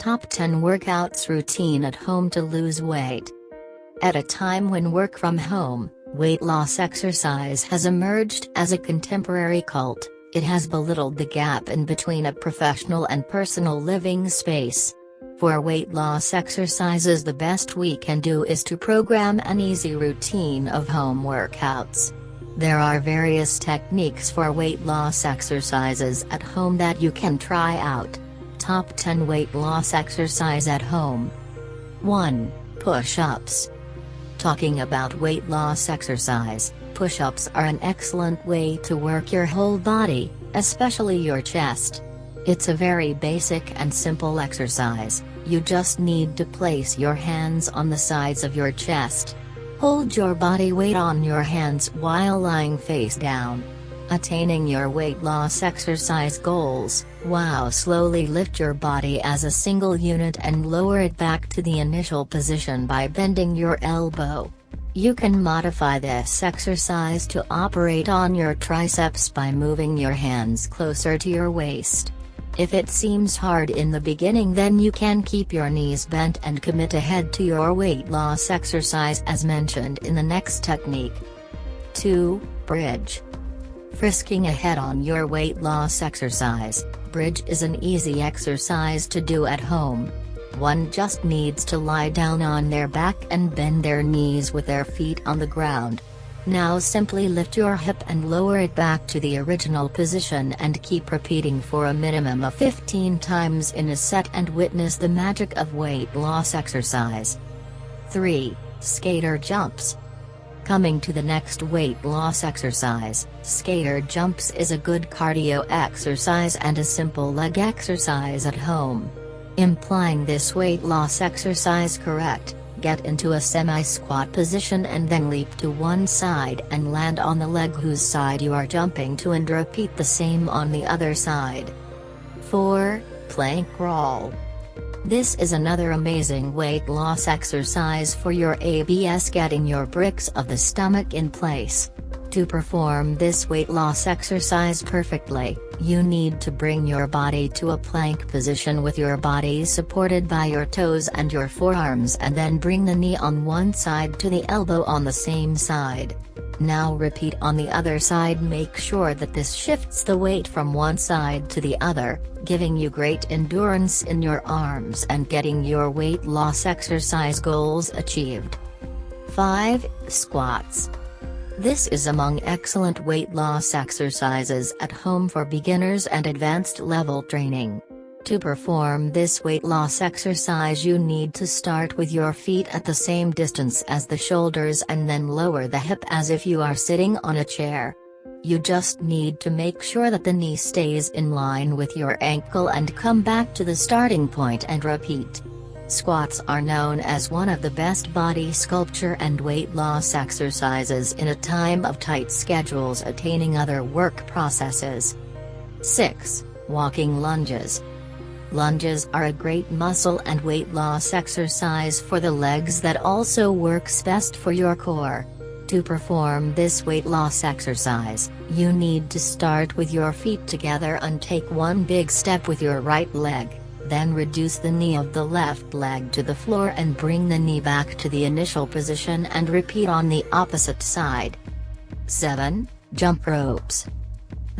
Top 10 Workouts Routine at Home to Lose Weight. At a time when work from home, weight loss exercise has emerged as a contemporary cult, it has belittled the gap in between a professional and personal living space. For weight loss exercises the best we can do is to program an easy routine of home workouts. There are various techniques for weight loss exercises at home that you can try out. Top 10 Weight Loss Exercise at Home 1. Push-ups Talking about weight loss exercise, push-ups are an excellent way to work your whole body, especially your chest. It's a very basic and simple exercise, you just need to place your hands on the sides of your chest. Hold your body weight on your hands while lying face down. Attaining your weight loss exercise goals, wow slowly lift your body as a single unit and lower it back to the initial position by bending your elbow. You can modify this exercise to operate on your triceps by moving your hands closer to your waist. If it seems hard in the beginning then you can keep your knees bent and commit ahead to your weight loss exercise as mentioned in the next technique. 2. Bridge Frisking ahead on your weight loss exercise, bridge is an easy exercise to do at home. One just needs to lie down on their back and bend their knees with their feet on the ground. Now simply lift your hip and lower it back to the original position and keep repeating for a minimum of 15 times in a set and witness the magic of weight loss exercise. 3. Skater Jumps Coming to the next weight loss exercise, skater jumps is a good cardio exercise and a simple leg exercise at home. Implying this weight loss exercise correct, get into a semi-squat position and then leap to one side and land on the leg whose side you are jumping to and repeat the same on the other side. 4. Plank Roll this is another amazing weight loss exercise for your ABS getting your bricks of the stomach in place. To perform this weight loss exercise perfectly, you need to bring your body to a plank position with your body supported by your toes and your forearms and then bring the knee on one side to the elbow on the same side. Now repeat on the other side make sure that this shifts the weight from one side to the other, giving you great endurance in your arms and getting your weight loss exercise goals achieved. 5. Squats. This is among excellent weight loss exercises at home for beginners and advanced level training. To perform this weight loss exercise you need to start with your feet at the same distance as the shoulders and then lower the hip as if you are sitting on a chair. You just need to make sure that the knee stays in line with your ankle and come back to the starting point and repeat. Squats are known as one of the best body sculpture and weight loss exercises in a time of tight schedules attaining other work processes. 6. Walking lunges. Lunges are a great muscle and weight loss exercise for the legs that also works best for your core. To perform this weight loss exercise, you need to start with your feet together and take one big step with your right leg, then reduce the knee of the left leg to the floor and bring the knee back to the initial position and repeat on the opposite side. 7. Jump ropes.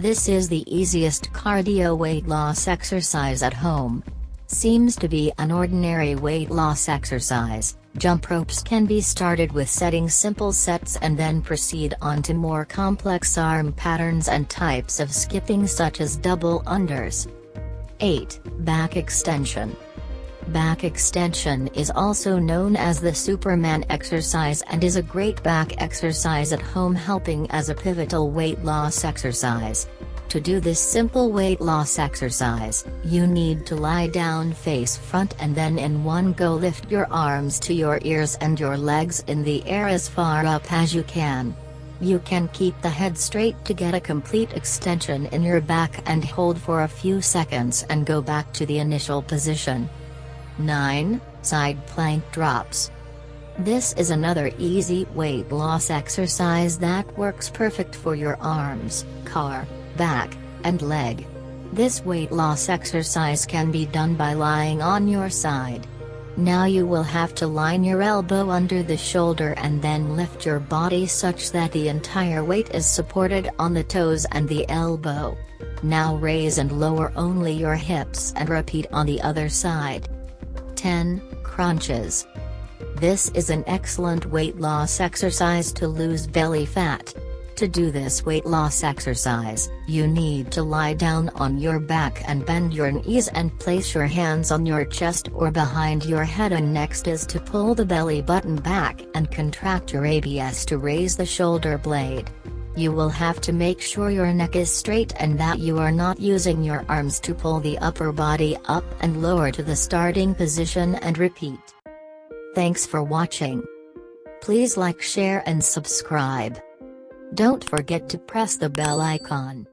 This is the easiest cardio weight loss exercise at home. Seems to be an ordinary weight loss exercise, jump ropes can be started with setting simple sets and then proceed on to more complex arm patterns and types of skipping such as double unders. 8. Back extension. Back extension is also known as the Superman exercise and is a great back exercise at home helping as a pivotal weight loss exercise. To do this simple weight loss exercise, you need to lie down face front and then in one go lift your arms to your ears and your legs in the air as far up as you can. You can keep the head straight to get a complete extension in your back and hold for a few seconds and go back to the initial position. 9. Side plank drops. This is another easy weight loss exercise that works perfect for your arms, core, back, and leg. This weight loss exercise can be done by lying on your side. Now you will have to line your elbow under the shoulder and then lift your body such that the entire weight is supported on the toes and the elbow. Now raise and lower only your hips and repeat on the other side. 10. Crunches. This is an excellent weight loss exercise to lose belly fat. To do this weight loss exercise, you need to lie down on your back and bend your knees and place your hands on your chest or behind your head and next is to pull the belly button back and contract your abs to raise the shoulder blade. You will have to make sure your neck is straight and that you are not using your arms to pull the upper body up and lower to the starting position and repeat. Thanks for watching. Please like share and subscribe. Don't forget to press the bell icon.